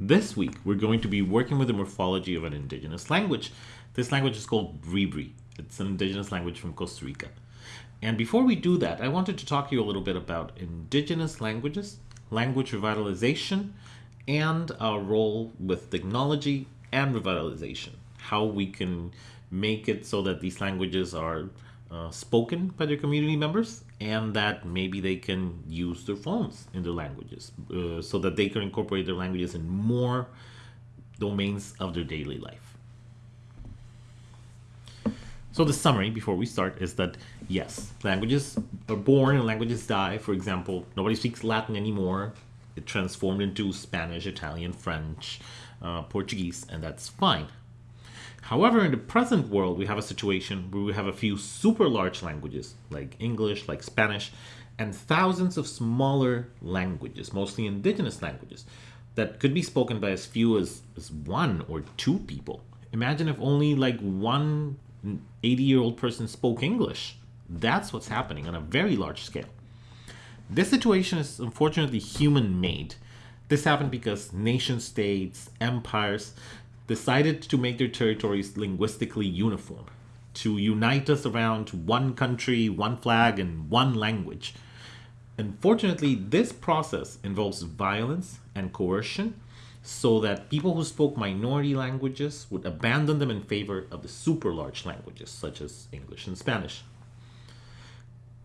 This week, we're going to be working with the morphology of an indigenous language. This language is called Bribri. It's an indigenous language from Costa Rica. And before we do that, I wanted to talk to you a little bit about indigenous languages, language revitalization, and our role with technology and revitalization. How we can make it so that these languages are uh, spoken by their community members and that maybe they can use their phones in their languages uh, so that they can incorporate their languages in more domains of their daily life. So the summary before we start is that yes, languages are born and languages die. For example, nobody speaks Latin anymore. It transformed into Spanish, Italian, French, uh, Portuguese, and that's fine. However, in the present world, we have a situation where we have a few super large languages like English, like Spanish, and thousands of smaller languages, mostly indigenous languages, that could be spoken by as few as, as one or two people. Imagine if only like one 80 year old person spoke English. That's what's happening on a very large scale. This situation is unfortunately human made. This happened because nation states, empires, decided to make their territories linguistically uniform, to unite us around one country, one flag, and one language. Unfortunately, this process involves violence and coercion so that people who spoke minority languages would abandon them in favor of the super large languages such as English and Spanish.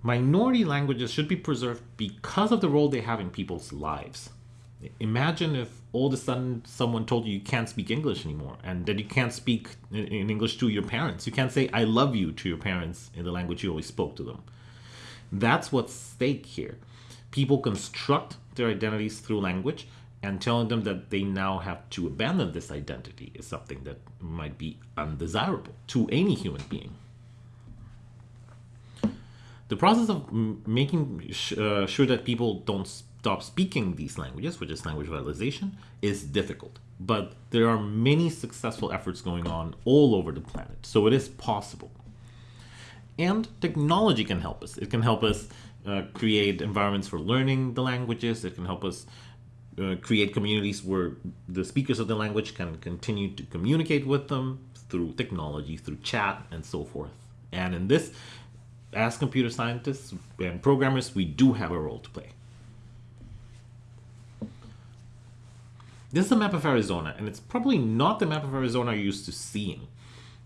Minority languages should be preserved because of the role they have in people's lives. Imagine if all of a sudden someone told you you can't speak English anymore and that you can't speak in English to your parents. You can't say I love you to your parents in the language you always spoke to them. That's what's stake here. People construct their identities through language and telling them that they now have to abandon this identity is something that might be undesirable to any human being. The process of making uh, sure that people don't stop speaking these languages, which is language revitalization, is difficult. But there are many successful efforts going on all over the planet, so it is possible. And technology can help us. It can help us uh, create environments for learning the languages. It can help us uh, create communities where the speakers of the language can continue to communicate with them through technology, through chat, and so forth. And in this, as computer scientists and programmers, we do have a role to play. This is a map of Arizona, and it's probably not the map of Arizona you're used to seeing.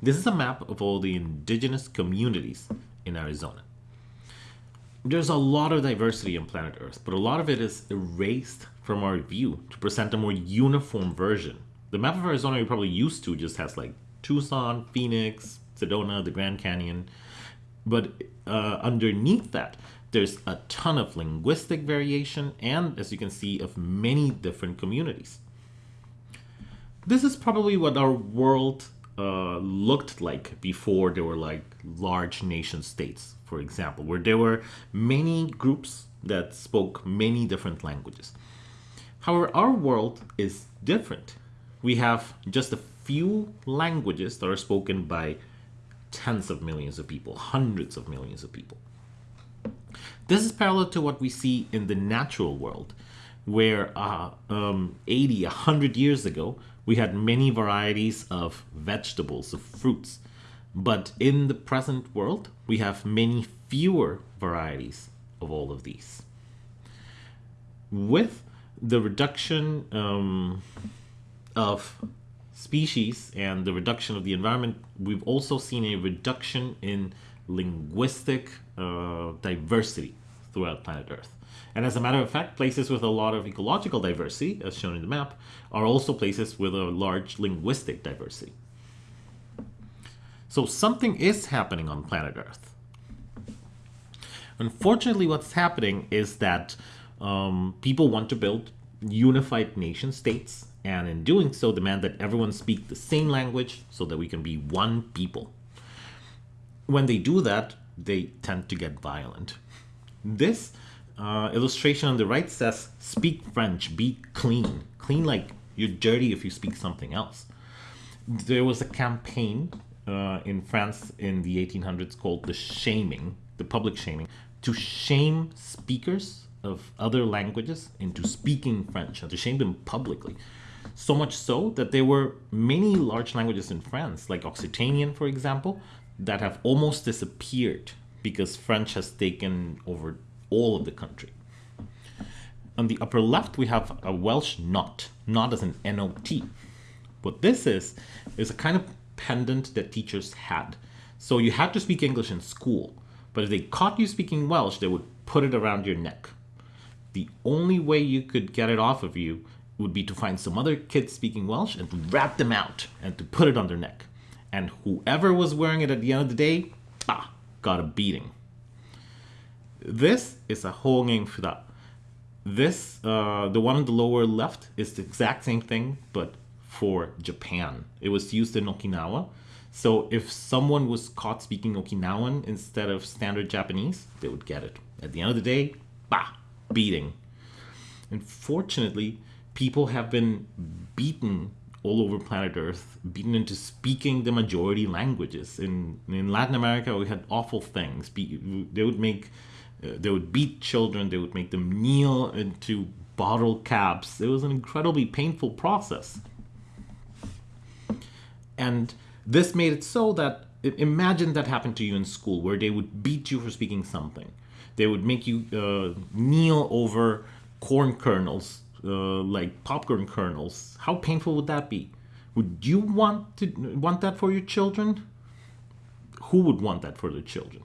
This is a map of all the indigenous communities in Arizona. There's a lot of diversity on planet Earth, but a lot of it is erased from our view to present a more uniform version. The map of Arizona you're probably used to just has like Tucson, Phoenix, Sedona, the Grand Canyon, but uh, underneath that, there's a ton of linguistic variation and, as you can see, of many different communities this is probably what our world uh, looked like before there were like large nation states, for example, where there were many groups that spoke many different languages. However, our world is different. We have just a few languages that are spoken by tens of millions of people, hundreds of millions of people. This is parallel to what we see in the natural world, where uh, um, 80, 100 years ago, we had many varieties of vegetables, of fruits. But in the present world, we have many fewer varieties of all of these. With the reduction um, of species and the reduction of the environment, we've also seen a reduction in linguistic uh, diversity throughout planet Earth. And as a matter of fact, places with a lot of ecological diversity, as shown in the map, are also places with a large linguistic diversity. So something is happening on planet Earth. Unfortunately, what's happening is that um, people want to build unified nation states, and in doing so, demand that everyone speak the same language so that we can be one people. When they do that, they tend to get violent. This uh, illustration on the right says, speak French, be clean. Clean like you're dirty if you speak something else. There was a campaign uh, in France in the 1800s called the shaming, the public shaming, to shame speakers of other languages into speaking French and to shame them publicly. So much so that there were many large languages in France, like Occitanian, for example, that have almost disappeared because French has taken over all of the country. On the upper left, we have a Welsh knot, not as an N-O-T. What this is, is a kind of pendant that teachers had. So you had to speak English in school, but if they caught you speaking Welsh, they would put it around your neck. The only way you could get it off of you would be to find some other kids speaking Welsh and to wrap them out and to put it on their neck. And whoever was wearing it at the end of the day, ah, got a beating. This is a hogen fuda. This, uh, the one on the lower left, is the exact same thing, but for Japan. It was used in Okinawa. So if someone was caught speaking Okinawan instead of standard Japanese, they would get it. At the end of the day, bah, beating. Unfortunately, people have been beaten all over planet Earth, beaten into speaking the majority languages. In in Latin America, we had awful things. They would make, they would beat children. They would make them kneel into bottle caps. It was an incredibly painful process. And this made it so that imagine that happened to you in school, where they would beat you for speaking something. They would make you uh, kneel over corn kernels uh, like popcorn kernels, how painful would that be? Would you want to want that for your children? Who would want that for their children?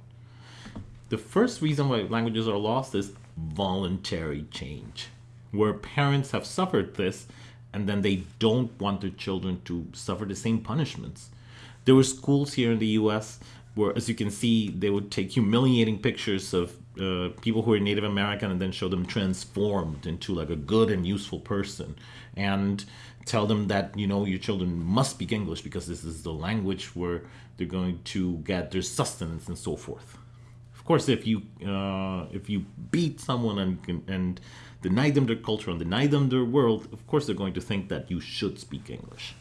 The first reason why languages are lost is voluntary change, where parents have suffered this and then they don't want their children to suffer the same punishments. There were schools here in the US where, as you can see, they would take humiliating pictures of uh, people who are Native American and then show them transformed into like a good and useful person and tell them that you know your children must speak English because this is the language where they're going to get their sustenance and so forth. Of course, if you uh, if you beat someone and and deny them their culture and deny them their world, of course they're going to think that you should speak English.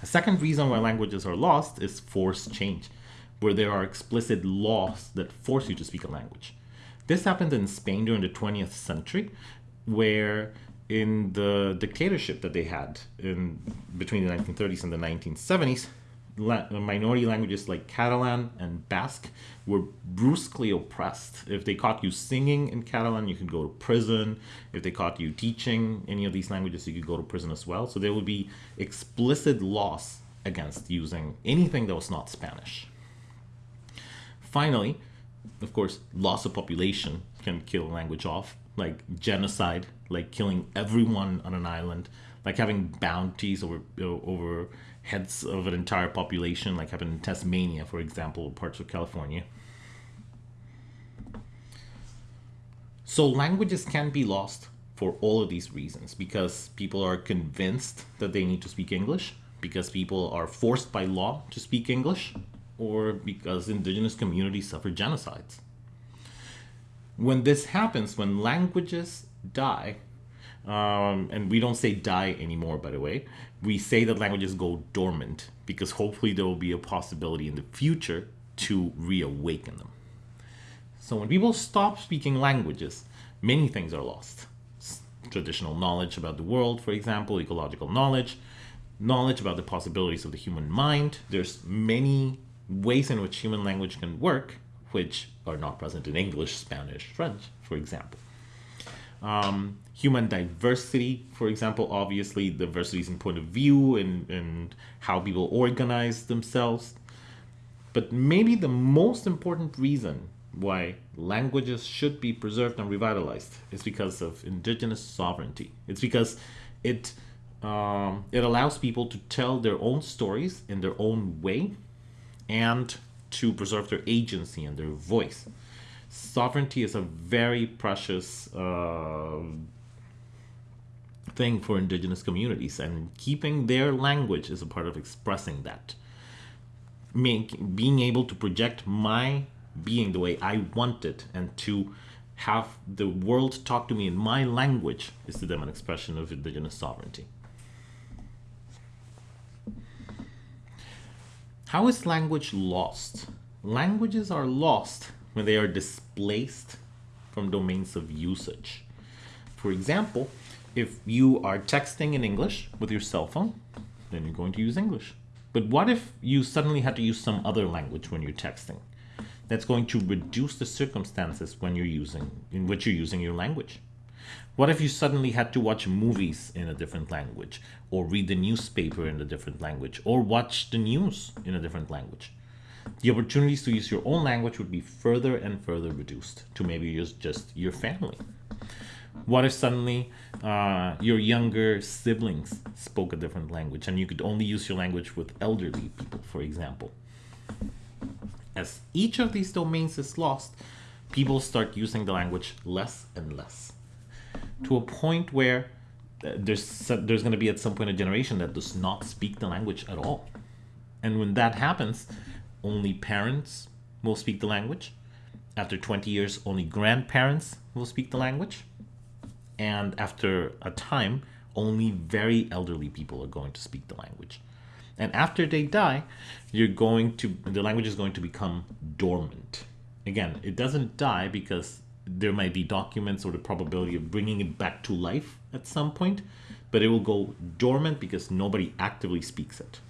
A second reason why languages are lost is forced change where there are explicit laws that force you to speak a language. This happened in Spain during the 20th century, where in the dictatorship that they had in between the 1930s and the 1970s, minority languages like Catalan and Basque were brusquely oppressed. If they caught you singing in Catalan, you could go to prison. If they caught you teaching any of these languages, you could go to prison as well. So there would be explicit laws against using anything that was not Spanish. Finally, of course, loss of population can kill language off, like genocide, like killing everyone on an island, like having bounties over over heads of an entire population, like happened in Tasmania, for example, parts of California. So languages can be lost for all of these reasons. Because people are convinced that they need to speak English, because people are forced by law to speak English, or because indigenous communities suffer genocides. When this happens, when languages die, um, and we don't say die anymore, by the way, we say that languages go dormant because hopefully there will be a possibility in the future to reawaken them. So when people stop speaking languages, many things are lost. Traditional knowledge about the world, for example, ecological knowledge, knowledge about the possibilities of the human mind. There's many ways in which human language can work, which are not present in English, Spanish, French, for example. Um, human diversity, for example, obviously diversity is in point of view and, and how people organize themselves. But maybe the most important reason why languages should be preserved and revitalized is because of indigenous sovereignty. It's because it um, it allows people to tell their own stories in their own way and to preserve their agency and their voice. Sovereignty is a very precious uh, thing for indigenous communities, and keeping their language is a part of expressing that. Make, being able to project my being the way I want it and to have the world talk to me in my language is to them an expression of indigenous sovereignty. How is language lost? Languages are lost when they are displaced from domains of usage. For example, if you are texting in English with your cell phone, then you're going to use English. But what if you suddenly had to use some other language when you're texting? That's going to reduce the circumstances when you're using in which you're using your language. What if you suddenly had to watch movies in a different language, or read the newspaper in a different language, or watch the news in a different language? The opportunities to use your own language would be further and further reduced to maybe use just your family. What if suddenly uh, your younger siblings spoke a different language and you could only use your language with elderly people, for example? As each of these domains is lost, people start using the language less and less to a point where uh, there's there's going to be at some point a generation that does not speak the language at all. And when that happens, only parents will speak the language. After 20 years, only grandparents will speak the language. And after a time, only very elderly people are going to speak the language. And after they die, you're going to the language is going to become dormant. Again, it doesn't die because there might be documents or the probability of bringing it back to life at some point, but it will go dormant because nobody actively speaks it.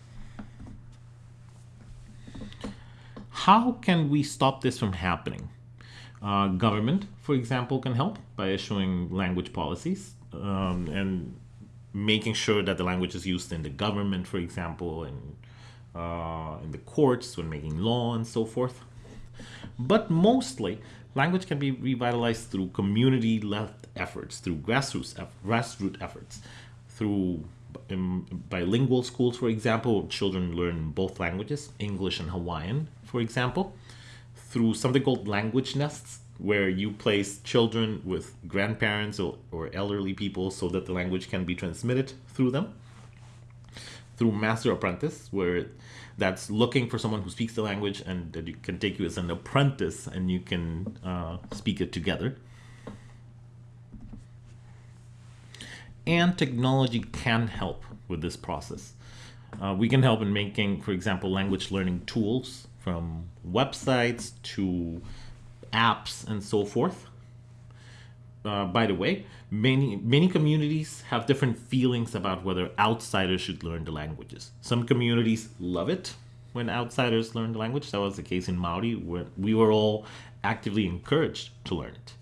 How can we stop this from happening? Uh, government, for example, can help by issuing language policies um, and making sure that the language is used in the government, for example, and uh, in the courts when making law and so forth. But mostly, language can be revitalized through community-led efforts, through grassroots, grassroots efforts, through in bilingual schools, for example, children learn both languages, English and Hawaiian, for example, through something called language nests, where you place children with grandparents or, or elderly people so that the language can be transmitted through them. Through Master Apprentice, where that's looking for someone who speaks the language and that you can take you as an apprentice and you can uh, speak it together. And technology can help with this process. Uh, we can help in making, for example, language learning tools from websites to apps and so forth. Uh, by the way, many many communities have different feelings about whether outsiders should learn the languages. Some communities love it when outsiders learn the language. That was the case in Maori, where we were all actively encouraged to learn it.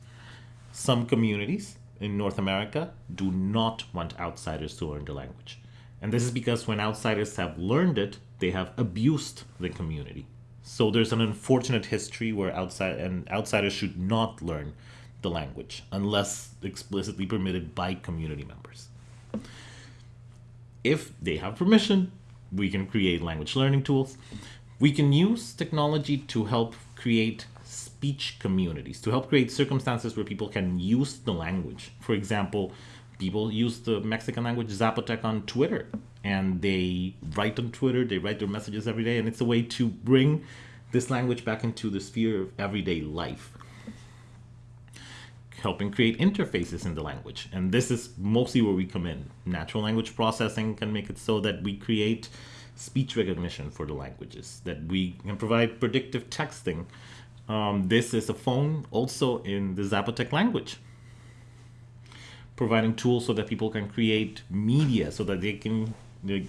Some communities in North America do not want outsiders to learn the language. And this is because when outsiders have learned it, they have abused the community. So there's an unfortunate history where outside and outsiders should not learn the language unless explicitly permitted by community members. If they have permission, we can create language learning tools. We can use technology to help create speech communities, to help create circumstances where people can use the language. For example, people use the Mexican language Zapotec on Twitter and they write on Twitter, they write their messages every day, and it's a way to bring this language back into the sphere of everyday life. Helping create interfaces in the language. And this is mostly where we come in. Natural language processing can make it so that we create speech recognition for the languages, that we can provide predictive texting. Um, this is a phone also in the Zapotec language providing tools so that people can create media so that they can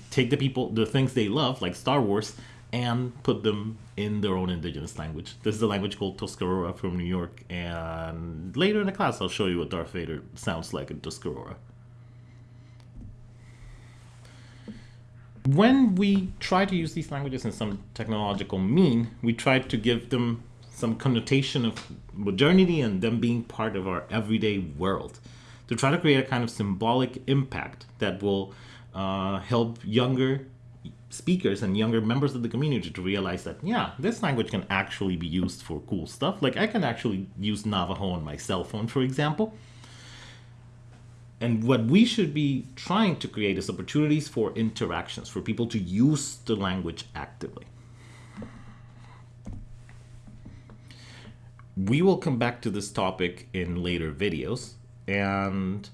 take the people the things they love like star wars and put them in their own indigenous language. This is a language called tuscarora from new york and later in the class i'll show you what darth vader sounds like in tuscarora. When we try to use these languages in some technological mean we try to give them some connotation of modernity and them being part of our everyday world to try to create a kind of symbolic impact that will uh, help younger speakers and younger members of the community to realize that yeah this language can actually be used for cool stuff. Like i can actually use navajo on my cell phone for example. And what we should be trying to create is opportunities for interactions for people to use the language actively. We will come back to this topic in later videos and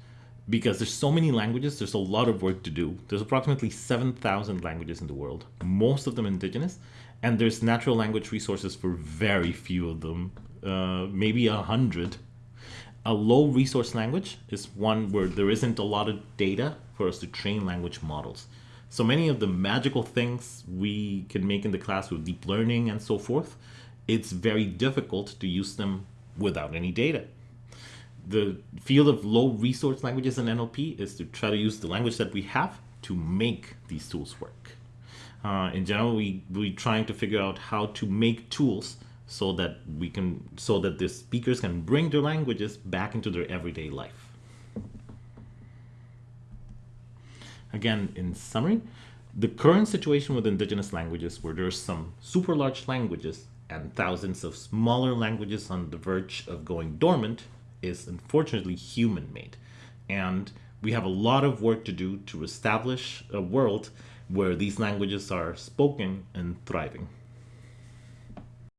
because there's so many languages, there's a lot of work to do. There's approximately 7,000 languages in the world, most of them indigenous, and there's natural language resources for very few of them, uh, maybe a hundred. A low resource language is one where there isn't a lot of data for us to train language models. So many of the magical things we can make in the class with deep learning and so forth, it's very difficult to use them without any data. The field of low resource languages in NLP is to try to use the language that we have to make these tools work. Uh, in general, we we're trying to figure out how to make tools so that we can so that the speakers can bring their languages back into their everyday life. Again, in summary, the current situation with indigenous languages where there's some super large languages and thousands of smaller languages on the verge of going dormant is unfortunately human made. And we have a lot of work to do to establish a world where these languages are spoken and thriving.